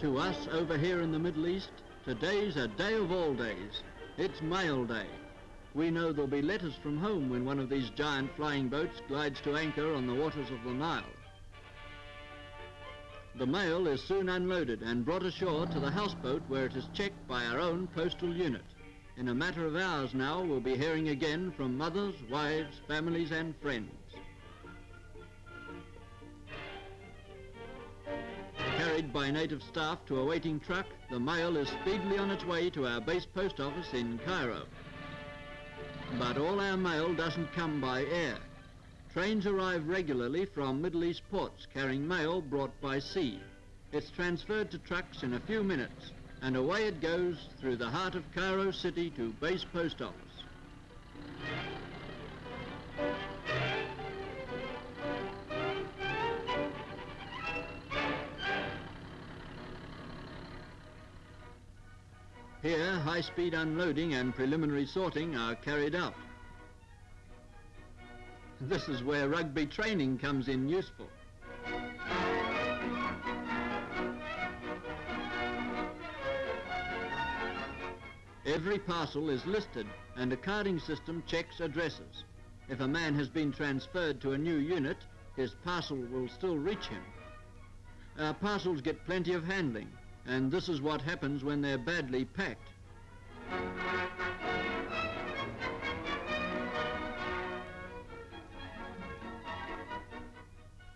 To us over here in the Middle East, today's a day of all days. It's mail day. We know there'll be letters from home when one of these giant flying boats glides to anchor on the waters of the Nile. The mail is soon unloaded and brought ashore to the houseboat where it is checked by our own postal unit. In a matter of hours now, we'll be hearing again from mothers, wives, families and friends. Carried by native staff to a waiting truck, the mail is speedily on its way to our base post office in Cairo. But all our mail doesn't come by air. Trains arrive regularly from Middle East ports carrying mail brought by sea. It's transferred to trucks in a few minutes and away it goes through the heart of Cairo City to base post office. Here, high-speed unloading and preliminary sorting are carried out. This is where rugby training comes in useful. Every parcel is listed and a carding system checks addresses. If a man has been transferred to a new unit, his parcel will still reach him. Our parcels get plenty of handling, and this is what happens when they're badly packed.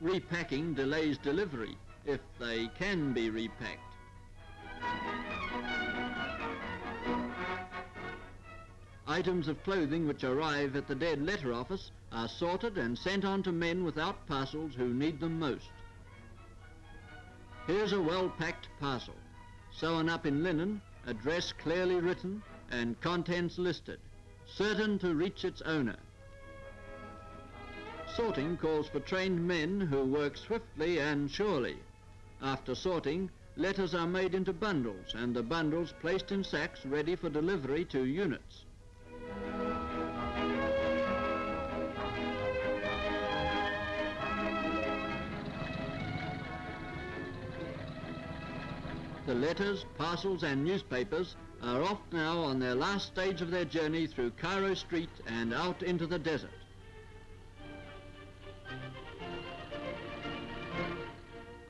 Repacking delays delivery, if they can be repacked. Items of clothing which arrive at the dead letter office are sorted and sent on to men without parcels who need them most. Here's a well-packed parcel, sewn up in linen, address clearly written and contents listed, certain to reach its owner. Sorting calls for trained men who work swiftly and surely. After sorting, letters are made into bundles and the bundles placed in sacks ready for delivery to units. The letters, parcels and newspapers are off now on their last stage of their journey through Cairo Street and out into the desert.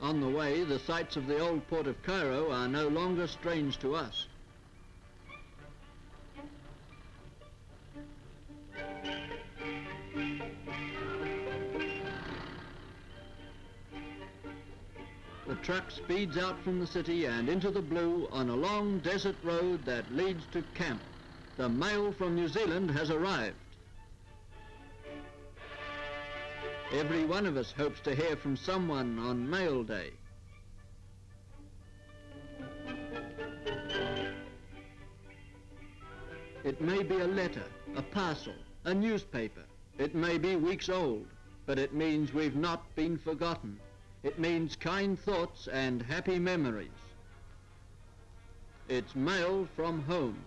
On the way, the sights of the old port of Cairo are no longer strange to us. The truck speeds out from the city and into the blue on a long desert road that leads to camp. The mail from New Zealand has arrived. Every one of us hopes to hear from someone on mail day. It may be a letter, a parcel, a newspaper. It may be weeks old, but it means we've not been forgotten. It means kind thoughts and happy memories. It's mail from home.